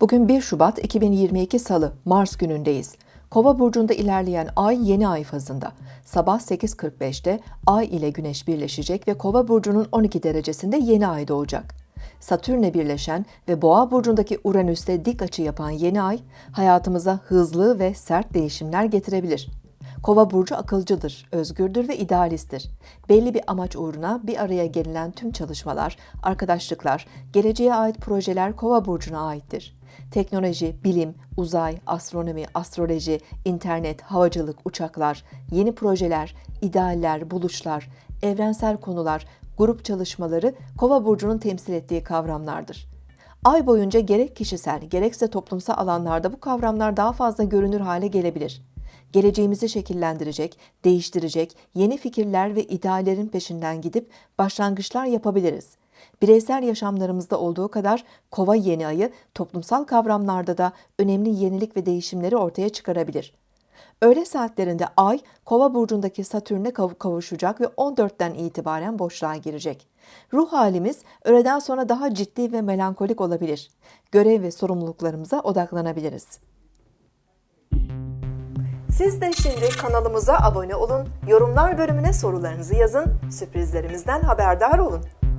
Bugün 1 Şubat 2022 Salı, Mars günündeyiz. Kova burcunda ilerleyen ay yeni ay fazında. Sabah 8.45'te ay ile güneş birleşecek ve Kova burcunun 12 derecesinde yeni ay doğacak. Satürn'le birleşen ve Boğa burcundaki Uranüs'te dik açı yapan yeni ay hayatımıza hızlı ve sert değişimler getirebilir. Kova burcu akılcıdır, özgürdür ve idealisttir. Belli bir amaç uğruna bir araya gelinen tüm çalışmalar, arkadaşlıklar, geleceğe ait projeler Kova burcuna aittir. Teknoloji, bilim, uzay, astronomi, astroloji, internet, havacılık, uçaklar, yeni projeler, idealler, buluşlar, evrensel konular, grup çalışmaları Kova burcunun temsil ettiği kavramlardır. Ay boyunca gerek kişisel gerekse toplumsal alanlarda bu kavramlar daha fazla görünür hale gelebilir. Geleceğimizi şekillendirecek, değiştirecek yeni fikirler ve ideallerin peşinden gidip başlangıçlar yapabiliriz. Bireysel yaşamlarımızda olduğu kadar kova yeni ayı toplumsal kavramlarda da önemli yenilik ve değişimleri ortaya çıkarabilir. Öğle saatlerinde Ay, Kova burcundaki Satürn'e kav- kavuşacak ve 14'ten itibaren boşluğa girecek. Ruh halimiz öğleden sonra daha ciddi ve melankolik olabilir. Görev ve sorumluluklarımıza odaklanabiliriz. Siz de şimdi kanalımıza abone olun, yorumlar bölümüne sorularınızı yazın, sürprizlerimizden haberdar olun.